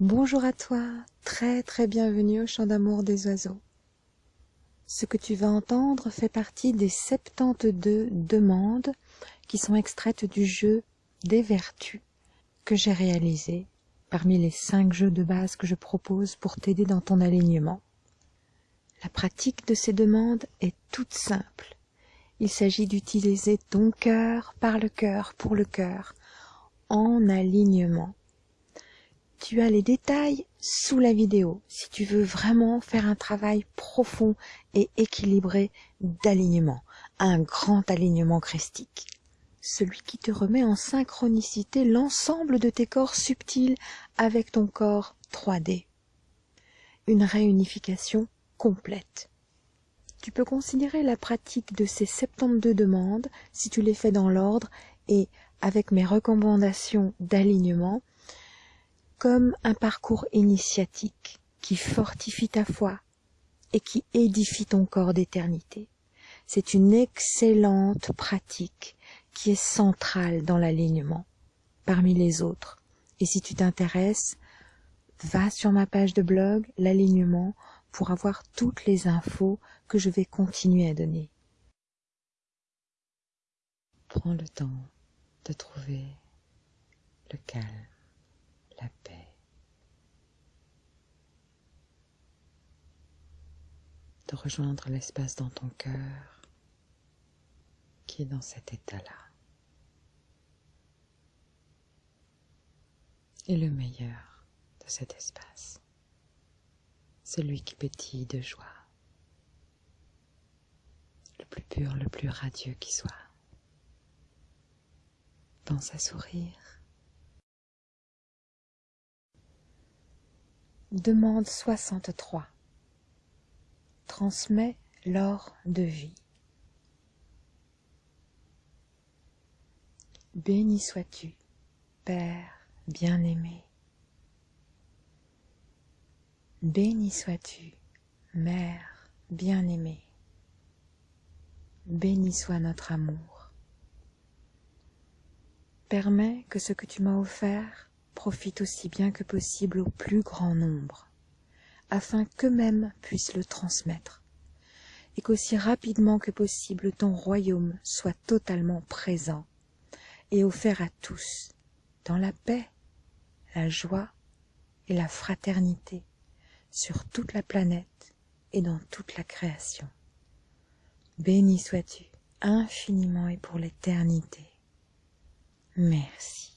Bonjour à toi, très très bienvenue au chant d'amour des oiseaux. Ce que tu vas entendre fait partie des 72 demandes qui sont extraites du jeu des vertus que j'ai réalisé parmi les 5 jeux de base que je propose pour t'aider dans ton alignement. La pratique de ces demandes est toute simple. Il s'agit d'utiliser ton cœur par le cœur pour le cœur en alignement tu as les détails sous la vidéo si tu veux vraiment faire un travail profond et équilibré d'alignement, un grand alignement christique. Celui qui te remet en synchronicité l'ensemble de tes corps subtils avec ton corps 3D. Une réunification complète. Tu peux considérer la pratique de ces 72 demandes, si tu les fais dans l'ordre et avec mes recommandations d'alignement, comme un parcours initiatique qui fortifie ta foi et qui édifie ton corps d'éternité. C'est une excellente pratique qui est centrale dans l'alignement parmi les autres. Et si tu t'intéresses, va sur ma page de blog, l'alignement, pour avoir toutes les infos que je vais continuer à donner. Prends le temps de trouver le calme la paix, de rejoindre l'espace dans ton cœur qui est dans cet état-là. Et le meilleur de cet espace, celui qui pétille de joie, le plus pur, le plus radieux qui soit. Pense à sourire Demande 63. Transmets l'or de vie. Béni sois-tu, Père bien-aimé. Béni sois-tu, Mère bien-aimée. Béni soit notre amour. Permets que ce que tu m'as offert profite aussi bien que possible au plus grand nombre, afin qu'eux-mêmes puissent le transmettre, et qu'aussi rapidement que possible ton royaume soit totalement présent et offert à tous, dans la paix, la joie et la fraternité, sur toute la planète et dans toute la création. Béni sois-tu infiniment et pour l'éternité. Merci.